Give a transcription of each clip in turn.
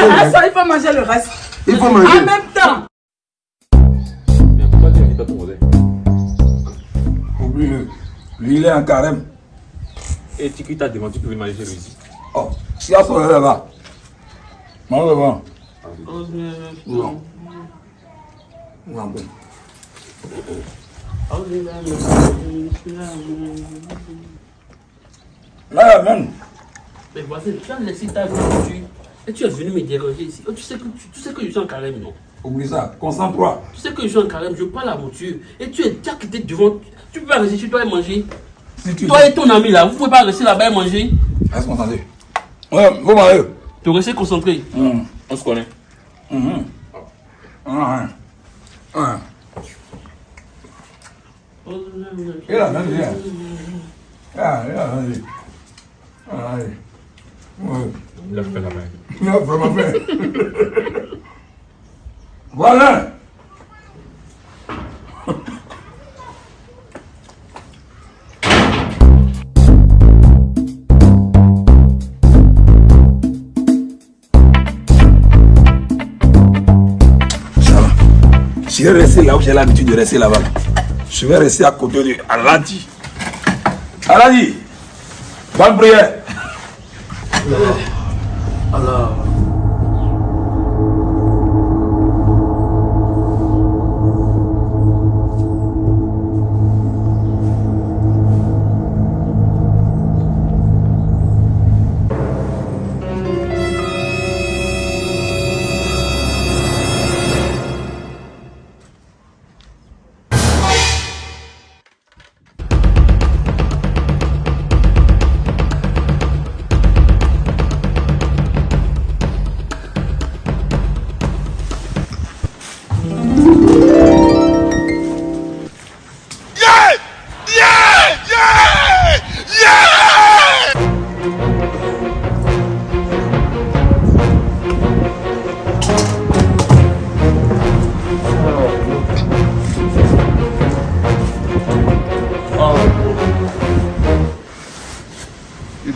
manger le reste. ça, il faut manger le reste. Il faut En manger. même temps. Mais pourquoi tu n'invites pas ton voisin Oublie-le. Lui, il est en carême. Et tu qui t'a demandé, tu pouvais manger chez lui ici. Oh, il y a son là-bas. Mange devant. Non. Non, bon. Là, même. Mais voisin, tu as laissé ta voiture et tu es venu me déranger ici. Oh, tu, sais que, tu, tu sais que je suis en carême, non? Oublie ça. Concentre-toi. Tu sais que je suis en carême, je parle à la voiture. Et tu es déjà quitté devant. Tu peux pas rester chez toi et manger. Si tu Toi et ton ami là, vous pouvez pas rester là-bas et manger. Reste concentré. Ouais, vous m'avez. Tu restes concentré. Hum. On se connaît. Ouais. Ouais. Il a même bien. Ah, il a. Ah, oui. Il a fait la main. A vraiment fait. Voilà. Je vais rester là où j'ai l'habitude de rester là-bas. Je vais rester à côté de Aladi. Aladi, bonne prière. You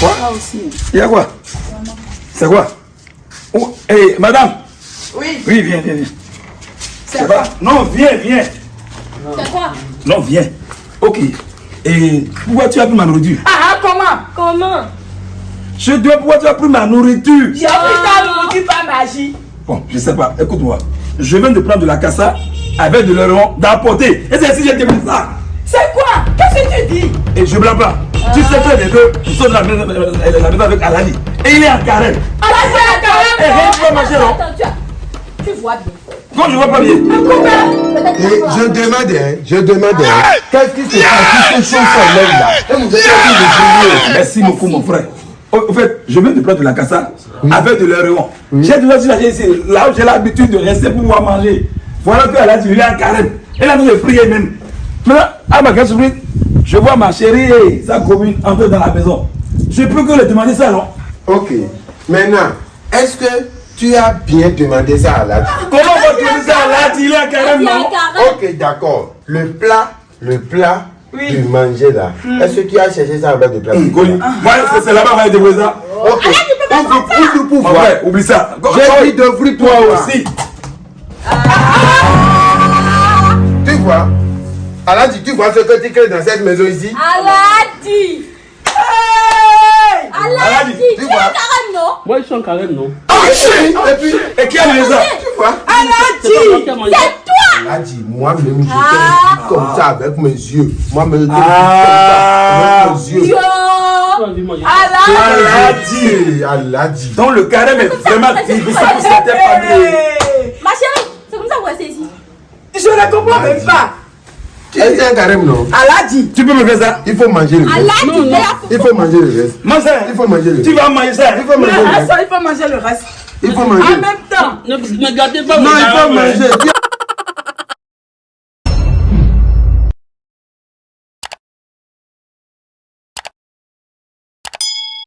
Quoi aussi. Il y a quoi C'est quoi oh, hey, madame Oui, Oui, viens, viens, viens. c'est Ça quoi va Non, viens, viens. C'est quoi Non, viens. Ok. Et pourquoi tu as pris ma nourriture Ah, ah, comment Comment Je dois pourquoi tu as pris ma nourriture J'ai pris ta nourriture par magie. Bon, je sais pas. Écoute-moi. Je viens de prendre de la cassa avec de l'euron d'apporter. Et c'est si j'ai demandé ça. C'est quoi Qu'est-ce que tu dis Et je blâme pas. Tu sais très bien que nous sommes dans la maison, la maison avec Alali. Et il est en carême. Aladi est en Eh, carême. tu vas manger, non Attends, tu, as- tu vois bien. Quand je vois pas bien. Et je demandais, je demandais, qu'est-ce qui se passe? Ces choses sont là? Et vous êtes en. Merci beaucoup, mon frère. Au au fait, je viens de prendre de la cassa avec de l'euron. J'ai déjà dit la ici, là où j'ai l'habitude de rester pour pouvoir manger. Voilà que Aladi, il est en carême. Elle a nous de prier même. Maintenant, à ma grande surprise, je vois ma chérie et sa commune entrer dans la maison. Je peux que lui demander ça, non? Ok. Maintenant, est-ce que tu as bien demandé ça à la Comment on va demander ça à Aladi Il est en carême. Ok, d'accord. Le plat, le plat Oui. du manger là. Est-ce que tu as cherché ça avec des plats Goli. Voilà, c'est- c'est là-bas qu'on va débrouiller ça? Ok. Ouvre, ouvre pour Mon voir. frère, oublie ça. J'ai dit d'ouvrir toi aussi. aussi. Tu vois Aladi, tu vois ce que tu crées dans cette maison ici? Aladi. Aladi. Aladi, Tu tu es vois. carême, non? Moi je suis en carême, non Ah oui Et puis, Et qui a tu vois? C'est pas moi qui a mangé. Aladi, moi-même, je Ah. t'ai dit comme ça avec mes yeux. Moi-même, je t'ai dit Ah. comme ça avec mes yeux. Aladi. Aladi. Aladi. Donc le carême est vraiment difficile pour certaines familles. Hey, Ma chérie, c'est comme ça que vous restez ici. Je ne comprends même pas. Tu es un carême, non Aladi. Tu peux me faire ça Il faut manger le reste. Aladi, non. il faut manger le reste. Il faut manger le Tu reste. vas manger ça. Il faut manger le reste. ça, il faut manger le reste. Il faut En manger. même temps, Ne gardez pas Non, il faut hein. manger.